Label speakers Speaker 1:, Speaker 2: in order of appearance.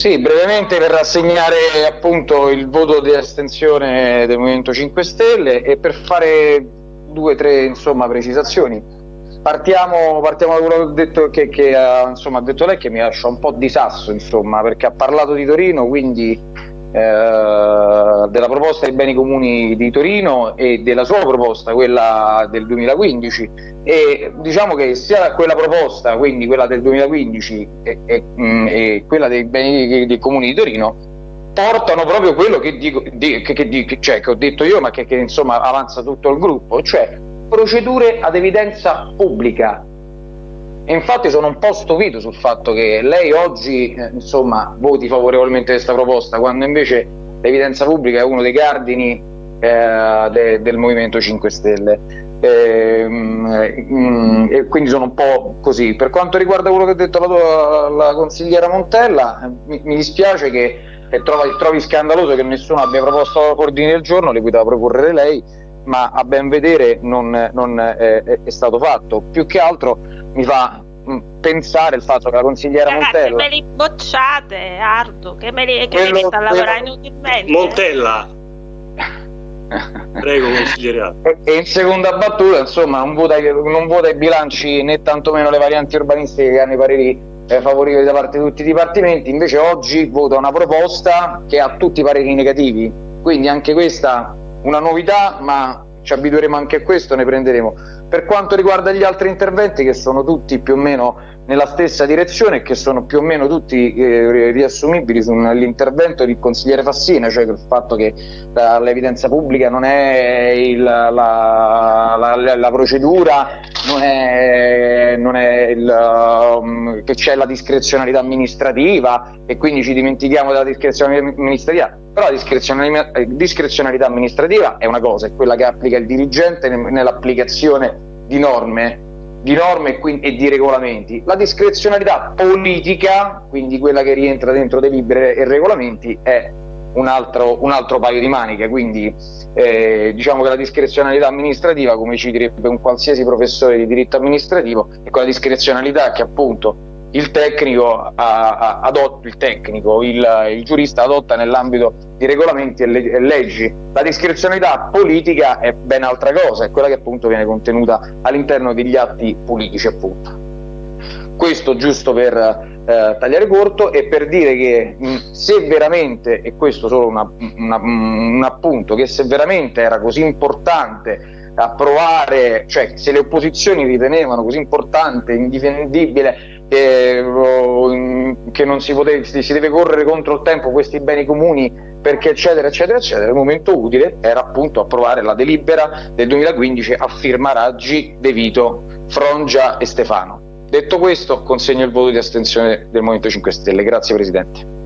Speaker 1: Sì, brevemente per rassegnare appunto il voto di astensione del Movimento 5 Stelle e per fare due o tre insomma, precisazioni. Partiamo, partiamo, da quello che, detto, che, che insomma, ha detto lei che mi lascia un po' di sasso insomma, perché ha parlato di Torino, quindi eh, della proposta dei beni comuni di Torino e della sua proposta, quella del 2015 e diciamo che sia quella proposta, quindi quella del 2015 e, e, mm, e quella dei beni dei comuni di Torino portano proprio quello che, dico, di, che, che, cioè, che ho detto io ma che, che insomma avanza tutto il gruppo, cioè procedure ad evidenza pubblica e infatti sono un po' stupito sul fatto che lei oggi eh, insomma, voti favorevolmente questa proposta, quando invece l'evidenza pubblica è uno dei cardini eh, de del Movimento 5 Stelle. E, mm, e, quindi sono un po' così. Per quanto riguarda quello che ha detto la, la consigliera Montella, mi, mi dispiace che trovi, trovi, scandaloso che nessuno abbia proposto ordini del giorno, le cui da proporre lei, ma a ben vedere non, non è, è, stato fatto. Più che altro mi fa mm, pensare il fatto che la consigliera
Speaker 2: Ragazzi,
Speaker 1: Montella
Speaker 2: me li bocciate Ardo che me li, che quello, me li sta lavorando inutilmente.
Speaker 3: Montella. Prego consigliera.
Speaker 1: E in seconda battuta insomma non vota, non vota i bilanci né tantomeno le varianti urbanistiche che hanno i pareri eh, favorevoli da parte di tutti i dipartimenti. Invece oggi vota una proposta che ha tutti i pareri negativi. Quindi anche questa una novità ma ci abitueremo anche a questo ne prenderemo. Per quanto riguarda gli altri interventi che sono tutti più o meno nella stessa direzione che sono più o meno tutti eh, riassumibili sull'intervento del consigliere Fassina, cioè il fatto che l'evidenza pubblica non è il, la, la, la, la, procedura, non è, non è il, um, che c'è la discrezionalità amministrativa e quindi ci dimentichiamo della discrezionalità amministrativa, però la eh, discrezionalità amministrativa è una cosa, è quella che applica il dirigente nell'applicazione di norme di norme e di regolamenti. La discrezionalità politica, quindi quella che rientra dentro delibere e regolamenti, è un altro, un altro paio di maniche, quindi eh, diciamo che la discrezionalità amministrativa, come ci direbbe un qualsiasi professore di diritto amministrativo, è quella discrezionalità che appunto il tecnico, adotta, il, tecnico il, il, giurista adotta nell'ambito di regolamenti e, le, e, leggi. La discrezionalità politica è ben altra cosa, è quella che appunto viene contenuta all'interno degli atti politici appunto. Questo giusto per eh, tagliare corto e per dire che mh, se veramente, e questo solo una, una, un appunto, che se veramente era così importante approvare, cioè se le opposizioni ritenevano così importante, indifendibile che, che non si, poteva, si deve correre contro il tempo questi beni comuni perché eccetera eccetera eccetera. Il momento utile era appunto approvare la delibera del 2015 a firma Raggi, De Vito, Frongia e Stefano. Detto questo consegno il voto di astensione del Movimento 5 Stelle. Grazie Presidente